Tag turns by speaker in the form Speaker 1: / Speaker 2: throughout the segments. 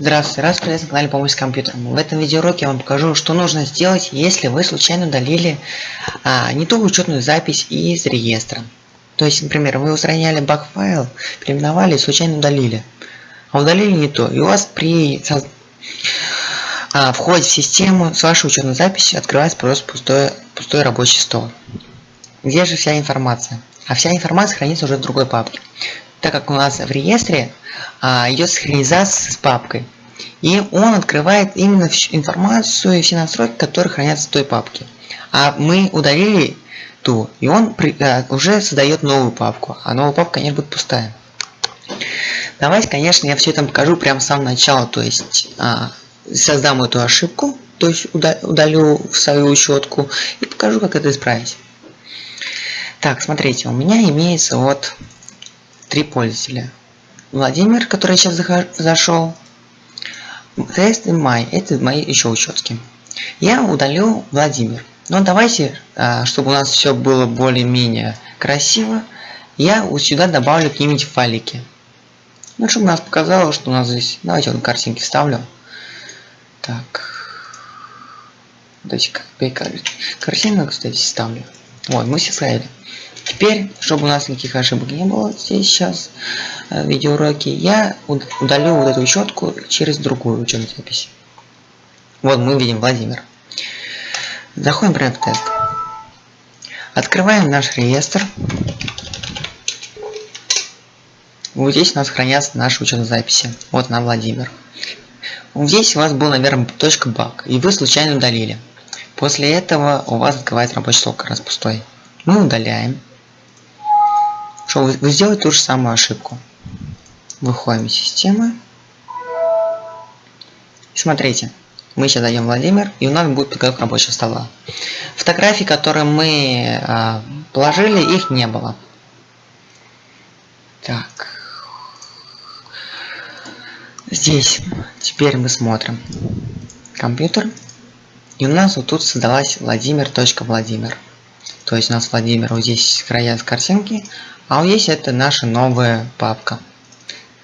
Speaker 1: Здравствуйте, раз привет на канале Помощь с компьютером. В этом видеоуроке я вам покажу, что нужно сделать, если вы случайно удалили а, не ту учетную запись из реестра. То есть, например, вы устраняли баг-файл, переименовали и случайно удалили. А удалили не то. И у вас при а, входе в систему с вашей учетной записью открывается просто пустой, пустой рабочий стол. Где же вся информация? А вся информация хранится уже в другой папке так как у нас в реестре а, идет синхронизация с папкой. И он открывает именно информацию и все настройки, которые хранятся в той папке. А мы удалили ту, и он при, а, уже создает новую папку. А новая папка, конечно, будет пустая. Давайте, конечно, я все это покажу прямо с самого начала. То есть а, создам эту ошибку, то есть удалю в свою учетку и покажу, как это исправить. Так, смотрите, у меня имеется вот три пользователя. Владимир, который сейчас зашел. Тест и май. Это мои еще учетки. Я удалю Владимир. Но давайте, а, чтобы у нас все было более-менее красиво, я вот сюда добавлю какие-нибудь файлики. Ну, чтобы нас показало, что у нас здесь... Давайте вот картинки вставлю. Так. Давайте картинку, кстати, ставлю. Вот, мы все ставили. Теперь, чтобы у нас никаких ошибок не было здесь сейчас э, в видеоуроке, я удалю вот эту учетку через другую учетную запись. Вот мы видим Владимир. Заходим прямо в тест. Открываем наш реестр. Вот здесь у нас хранятся наши учетные записи. Вот на Владимир. Здесь у вас был, наверное, точка баг, и вы случайно удалили. После этого у вас открывается рабочий стол как раз пустой. Мы удаляем. Что вы, вы сделаете ту же самую ошибку. Выходим из системы. Смотрите, мы сейчас дойдем Владимир, и у нас будет подготовка рабочего стола. Фотографии, которые мы а, положили, их не было. Так. Здесь теперь мы смотрим компьютер. И у нас вот тут создалась Владимир.Владимир. Владимир. То есть у нас Владимир вот здесь края с картинки, а вот здесь это наша новая папка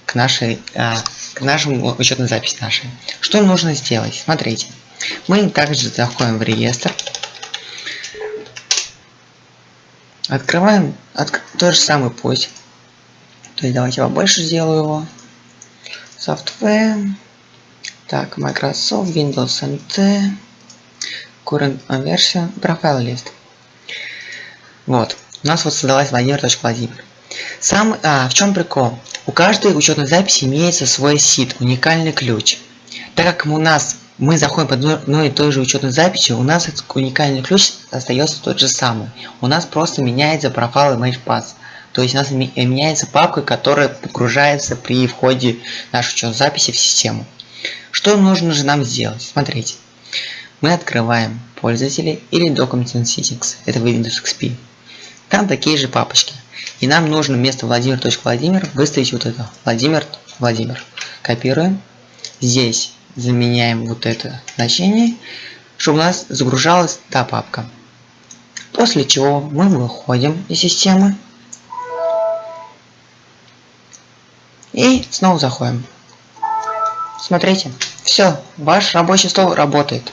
Speaker 1: к нашей, а, к нашему учетной записи нашей. Что нужно сделать? Смотрите. Мы также заходим в реестр. Открываем от, тот же самый путь. То есть давайте я побольше сделаю его. Software. Так, Microsoft, Windows NT. Current version. Profile list. Вот. У нас вот создалась Владимир.Владимир. Сам, а, в чем прикол? У каждой учетной записи имеется свой сид, уникальный ключ. Так как у нас мы заходим под одной и той же учетной записью, у нас этот уникальный ключ остается тот же самый. У нас просто меняется профайл MagePass. То есть у нас меняется папка, которая погружается при входе нашей учетной записи в систему. Что нужно же нам сделать? Смотрите. Мы открываем пользователи или Document Settings. Это Windows XP. Там такие же папочки. И нам нужно вместо Владимир.Владимир выставить вот это. Владимир, Владимир. Копируем. Здесь заменяем вот это значение, чтобы у нас загружалась та папка. После чего мы выходим из системы. И снова заходим. Смотрите, все, ваш рабочий стол работает.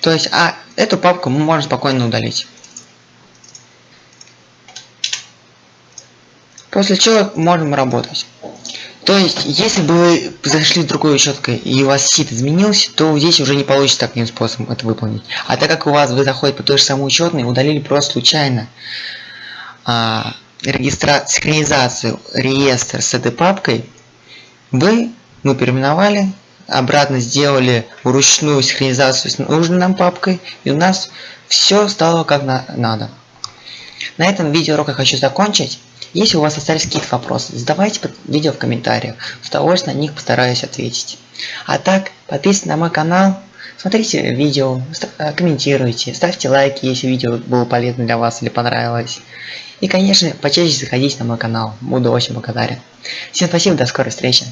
Speaker 1: То есть, а эту папку мы можем спокойно удалить. После чего можем работать. То есть, если бы вы зашли в другой учеткой и у вас сит изменился, то здесь уже не получится таким способом это выполнить. А так как у вас вы заходите по той же самой учетной, удалили просто случайно а, регистра... синхронизацию реестра с этой папкой, вы, мы переименовали, обратно сделали вручную синхронизацию с нужной нам папкой, и у нас все стало как на надо. На этом видеоурок я хочу закончить. Если у вас остались какие-то вопросы, задавайте под видео в комментариях. С удовольствием на них постараюсь ответить. А так, подписывайтесь на мой канал, смотрите видео, э, комментируйте, ставьте лайки, если видео было полезно для вас или понравилось. И, конечно, почаще заходите на мой канал, буду очень благодарен. Всем спасибо, до скорой встречи.